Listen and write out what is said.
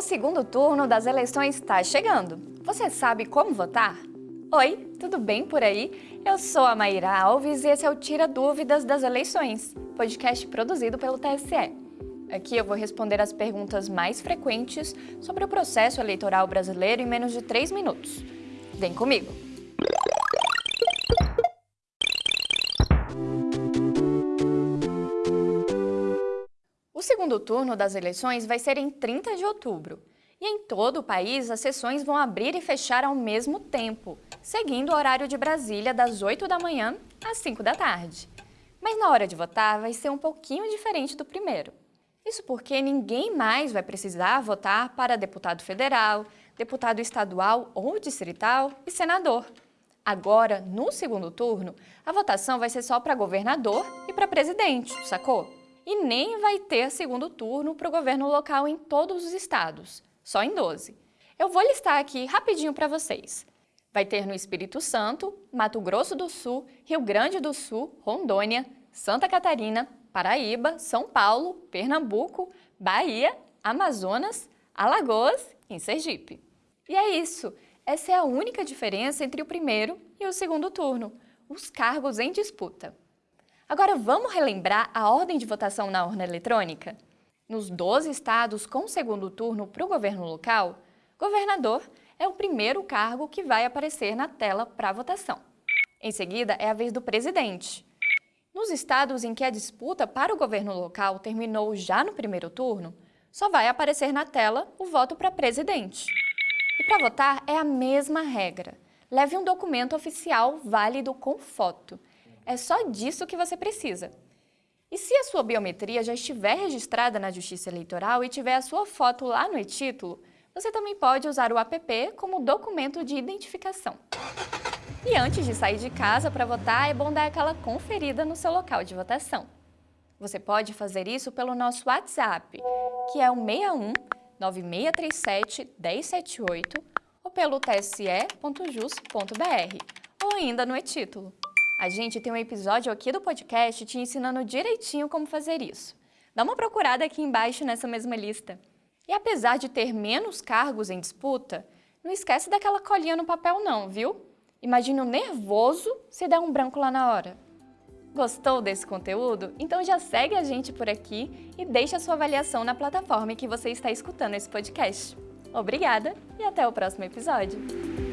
O segundo turno das eleições está chegando. Você sabe como votar? Oi, tudo bem por aí? Eu sou a Maíra Alves e esse é o Tira Dúvidas das Eleições, podcast produzido pelo TSE. Aqui eu vou responder as perguntas mais frequentes sobre o processo eleitoral brasileiro em menos de 3 minutos. Vem comigo! O segundo turno das eleições vai ser em 30 de outubro. E em todo o país, as sessões vão abrir e fechar ao mesmo tempo, seguindo o horário de Brasília das 8 da manhã às 5 da tarde. Mas na hora de votar vai ser um pouquinho diferente do primeiro. Isso porque ninguém mais vai precisar votar para deputado federal, deputado estadual ou distrital e senador. Agora, no segundo turno, a votação vai ser só para governador e para presidente, sacou? E nem vai ter segundo turno para o governo local em todos os estados, só em 12. Eu vou listar aqui rapidinho para vocês. Vai ter no Espírito Santo, Mato Grosso do Sul, Rio Grande do Sul, Rondônia, Santa Catarina, Paraíba, São Paulo, Pernambuco, Bahia, Amazonas, Alagoas e Sergipe. E é isso. Essa é a única diferença entre o primeiro e o segundo turno, os cargos em disputa. Agora vamos relembrar a ordem de votação na urna eletrônica? Nos 12 estados com segundo turno para o governo local, governador é o primeiro cargo que vai aparecer na tela para votação. Em seguida é a vez do presidente. Nos estados em que a disputa para o governo local terminou já no primeiro turno, só vai aparecer na tela o voto para presidente. E para votar é a mesma regra. Leve um documento oficial válido com foto. É só disso que você precisa. E se a sua biometria já estiver registrada na Justiça Eleitoral e tiver a sua foto lá no e-título, você também pode usar o app como documento de identificação. E antes de sair de casa para votar, é bom dar aquela conferida no seu local de votação. Você pode fazer isso pelo nosso WhatsApp, que é o 61 9637 1078 ou pelo tse.jus.br ou ainda no e-título. A gente tem um episódio aqui do podcast te ensinando direitinho como fazer isso. Dá uma procurada aqui embaixo nessa mesma lista. E apesar de ter menos cargos em disputa, não esquece daquela colinha no papel não, viu? Imagina o nervoso se der um branco lá na hora. Gostou desse conteúdo? Então já segue a gente por aqui e deixa sua avaliação na plataforma em que você está escutando esse podcast. Obrigada e até o próximo episódio!